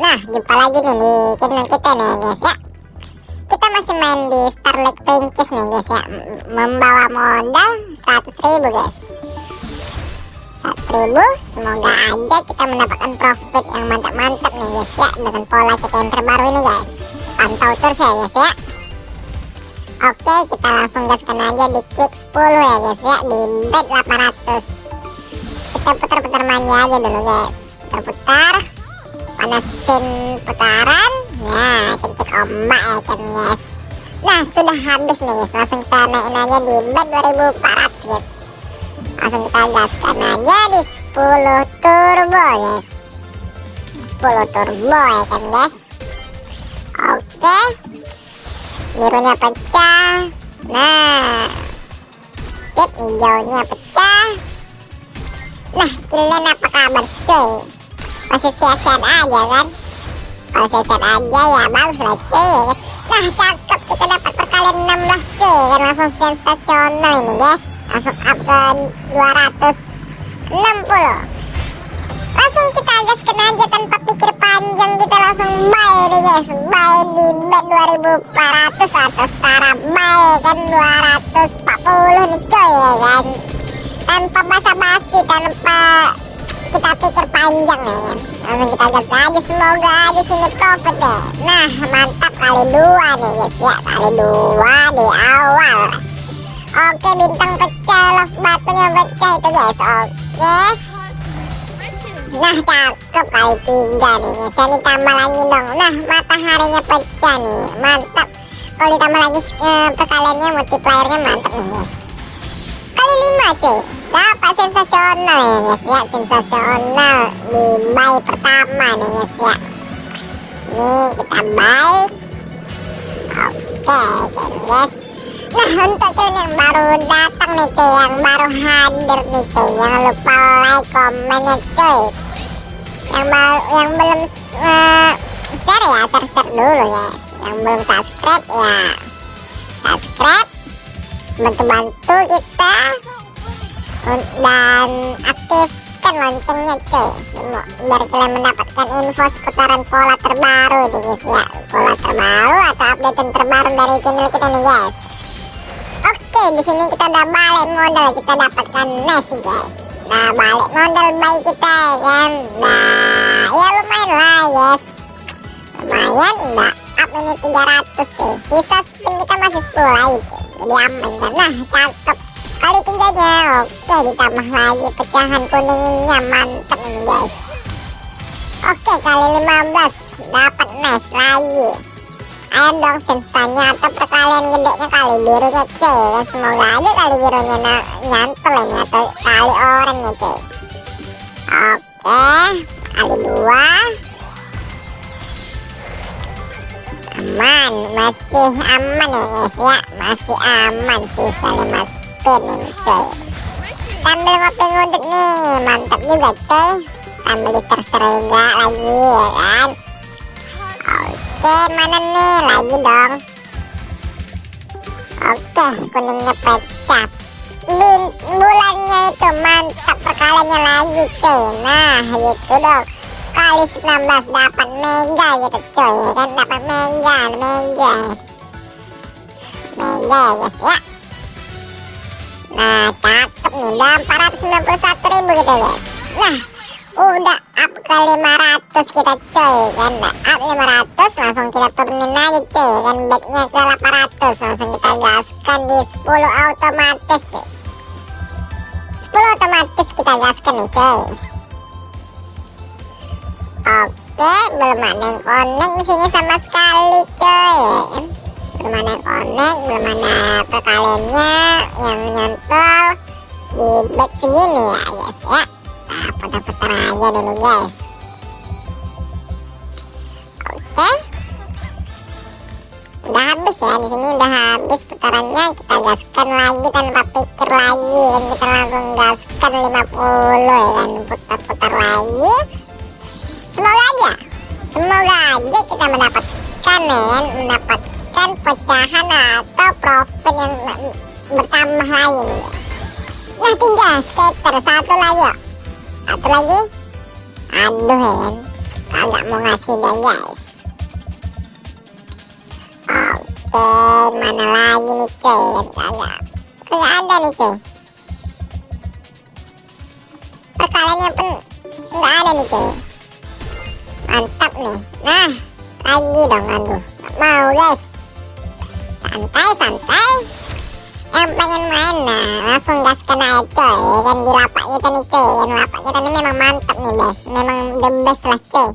Nah jumpa lagi nih di channel kita nih guys ya. Kita masih main di Starlight Princess nih guys ya. Membawa modal 100 ribu guys. 100 ribu Semoga aja kita mendapatkan profit yang mantap-mantap nih guys ya Dengan pola kita yang terbaru ini guys. Pantau terus ya guys ya. Oke kita langsung gaskan aja di quick 10 ya guys ya Di bet 800 Kita putar-putar manja aja dulu guys. Putar-putar panasin putaran nah kencing ombak ya kan guys nah sudah habis nih langsung kita naikin aja di bet 2400 guys. Langsung kita gaskan aja di 10 turbo guys. 10 turbo ya kan guys? Oke. Birunya pecah. Nah. Sip hijaunya pecah. Nah kalian apa kabar cuy masih sehat-sehat aja kan? Kalau sehat-sehat aja ya bagus lah cuy. Nah cakep kita dapat perkalian 16 cuy. Kan langsung sensasional ini guys. Langsung up ke 260 langsung kita gaskan aja tanpa pikir panjang. Kita langsung buy nih guys. Buy di bet 2400 atau setara buy kan? 240 nih cuy ya kan? Tanpa basa-basi tanpa kita pikir panjang kan langsung kita gas aja semoga aja sini profit deh nah mantap kali dua nih guys ya. Kali dua di awal. Oke bintang pecah love batunya pecah itu guys. Oke. Nah cakep kali tiga nih guys ya. Ditambah lagi dong. Nah mataharinya pecah nih. Mantap. Kalau ditambah lagi eh, perkaliannya multipliernya mantap nih guys kali lima cuy dapat sensasional ya guys ya sensasional. Di buy pertama nih guys ya nih kita buy oke kan guys. Nah untuk kalian yang baru datang nih cuy yang baru hadir nih cuy. Jangan lupa like komennya cuy. Yang baru yang belum uh, share ya share share dulu ya yang belum subscribe ya. Subscribe. Bantu-bantu kita dan aktifkan loncengnya cuy. Biar kalian mendapatkan info seputaran pola terbaru nih guys ya pola terbaru atau update terbaru dari channel kita nih guys? Oke di sini kita udah balik modal. Kita dapatkan nest guys. Nah balik modal baik kita ya kan? Nah ya lumayan lah guys lumayan udah up ini 300 cuy. Sisa spin kita masih 10 lagi cuy. Jadi aman kan? Nah cakep kali tiganya oke ditambah lagi pecahan kuningnya. Mantap ini guys. Oke kali 15 dapat nice lagi. Ayo dong sensanya atau perkalian gedenya kali birunya cuy. Ya semoga aja kali birunya nyantol ini atau kali orangnya cuy. Oke kali dua. Aman. Masih aman ya guys ya. Masih aman sisa 5 spin ini cuy sambil ngopi ngudut nih mantap juga cuy. Sambil diterser juga lagi ya kan? Oke mana nih? Lagi dong. Oke kuningnya pecah. Bin, bulannya itu mantap perkaliannya lagi cuy. Nah gitu dong. Kali 19 dapat mega gitu coy ya kan? Dapat mega mega. Mega ya guys ya nah cakep nih udah 491 ribu gitu ya nah udah up ke 500 kita coy kan? Nah, up 500 langsung kita turunin aja coy kan? Bednya ke 800 langsung kita gaskan di 10 otomatis coy 10 otomatis kita gaskan nih coy Oke, belum ada yang connect sini sama sekali, coy. Belum ada connect, belum ada perkaliannya yang nyantol di back segini ya, guys ya. Nah, putar-putar aja dulu, guys. Oke. Udah habis ya, di sini udah habis putarannya. Kita gaskan lagi tanpa pikir lagi, dan kita langsung gaskan 50 ya kan, putar-putar lagi semoga aja semoga aja kita mendapatkan men mendapatkan pecahan atau profit yang bertambah lagi nih. Ya nah tiga skater. Satu lagi yuk. Satu lagi. Aduh kan kagak mau ngasih dia guys? Oke mana lagi nih cuy? Kagak kagak ada nih cuy. Perkaliannya pun nggak ada nih cuy. Mantap nih. Nah lagi dong aduh. Nggak mau guys santai santai. Yang pengen main nah langsung gas kena coy. Kan di lapak kita nih coy. Yang lapak kita ini memang mantap nih best memang the best lah coy.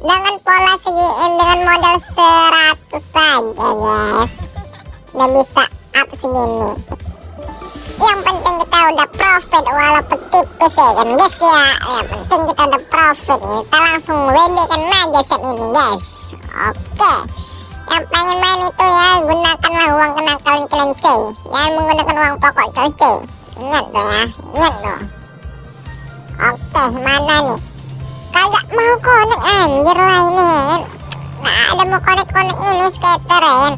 Dengan pola segi eh, dengan modal 100 saja guys udah bisa up segini. Yang penting kita udah profit walaupun tipis ya kan guys ya. Yang penting kita udah profit kita langsung WD kan aja set ini guys oke. yang pengen main itu ya gunakanlah uang kenakalan kalian cuy jangan menggunakan uang pokok cuy ingat tuh ya ingat tuh. Oke mana nih? Kagak mau konek anjir lah ini ya nggak ada mau konek-konek ini skater ya kan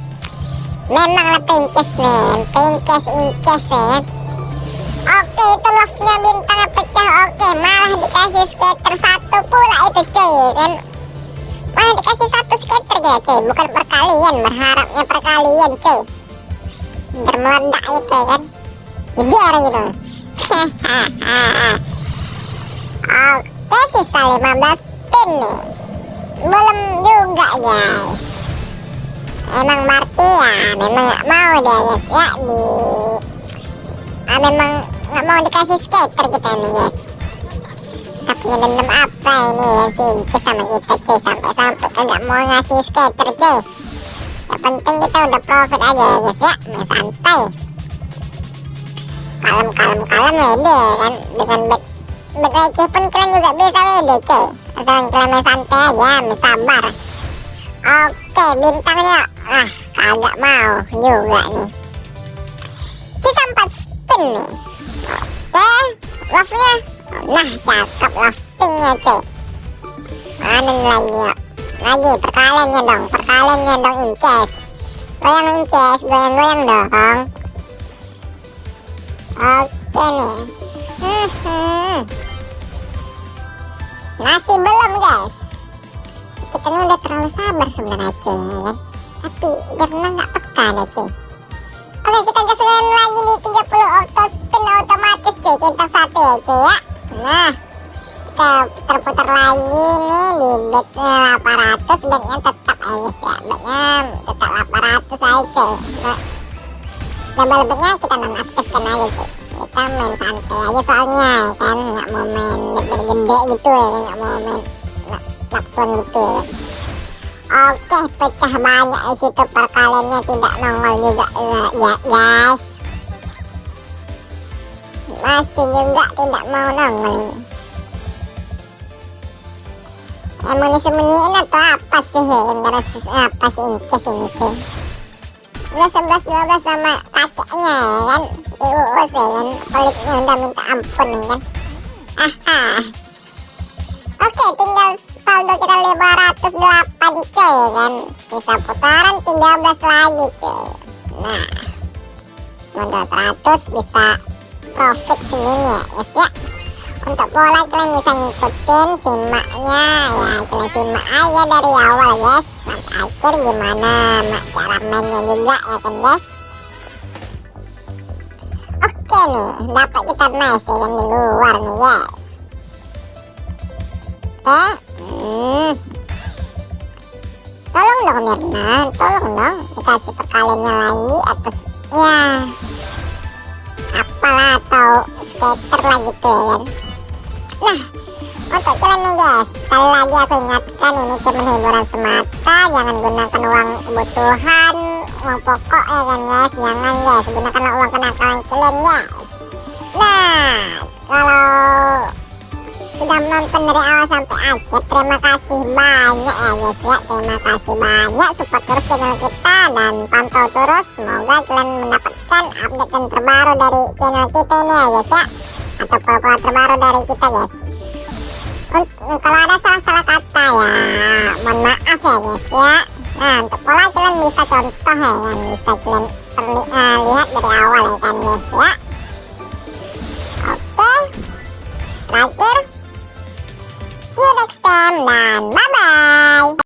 memang lah pinces men pinces inces ya oke itu love-nya pecah. Oke malah dikasih skater satu pula itu cuy ya kan malah dikasih satu gitu cuy. Bukan perkalian berharapnya perkalian cuy. Bermeledak itu ya kan? Jeder gitu oke sisa 15 spin nih. Belum juga guys. Emang Marty ya memang nggak mau dia guys. Ya di ah, memang nggak mau dikasih skater kita nih guys. Kita punya apa ini yang sama kita cuy sampai-sampai kagak mau ngasih skater cuy yang penting kita udah profit aja ya guys ya. Santai. Kalem kalem kalem wede kan. Dengan back back receh pun kalian juga. Bisa wede cuy. Asal kalian main santai aja main sabar. Oke bintangnya ah kagak mau juga nih. Sisa 4 spin nih. Oke love nya nah cakep love pinknya cuy. Mana lagi yuk lagi perkaliannya dong perkaliannya dong inces. Goyang inces goyang goyang dong. Oke nih. Masih belum guys. Kita ini udah terlalu sabar sebenarnya cuy ya kan? Tapi karena nggak peka deh cuy? Oke kita gasin lagi di 30 auto spin otomatis cuy centang satu ya cuy ya. Nah kita putar-putar lagi nih di bet 800 betnya tetap aja sih ya. Betnya tetap 800 aja cuy. Nah, double betnya kita nonaktifkan aja cuy. Kita main santai aja soalnya ya kan? Nggak mau main gede-gede gitu ya kan? Nggak mau main lapson gitu ya oke pecah banyak di situ perkaliannya tidak nongol juga ya guys. Masih juga tidak mau nongol ini emang disembunyiin atau apa sih ya apa sih inces ini cuy udah 11 12 sama kakeknya ya kan? TUU ya kan? Peliknya udah minta ampun ya kan? Aha. Oke tinggal saldo kita 508 coy ya kan? Sisa putaran 13 lagi coy nah modal 100 bisa profit segini ya guys ya untuk pola kalian bisa ngikutin simaknya ya kalian simak aja dari awal guys sampai akhir gimana? Cara mainnya juga ya kan guys oke nih dapat kita nice ya kan di luar nih guys oke hmm. tolong dong Mirna. Tolong dong dikasih perkaliannya lagi atas ya. Apalah atau skater lah gitu ya kan Nah, untuk kalian nih guys, sekali lagi aku ingatkan ini cuma hiburan semata, jangan gunakan uang kebutuhan, uang pokok ya kan guys, jangan guys, gunakanlah uang kenakalan kalian guys. Nah, kalau sudah menonton dari awal sampai akhir, terima kasih banyak ya guys ya, terima kasih banyak support terus channel kita dan pantau terus, semoga kalian mendapatkan update terbaru dari channel kita ini ya guys ya atau pola-pola terbaru dari kita guys. Untuk, kalau ada salah-salah kata ya mohon maaf ya guys ya. Nah untuk pola kalian bisa contoh ya kan. Bisa kalian perli, uh, lihat dari awal ya kan guys ya. Oke. Terakhir see you next time dan bye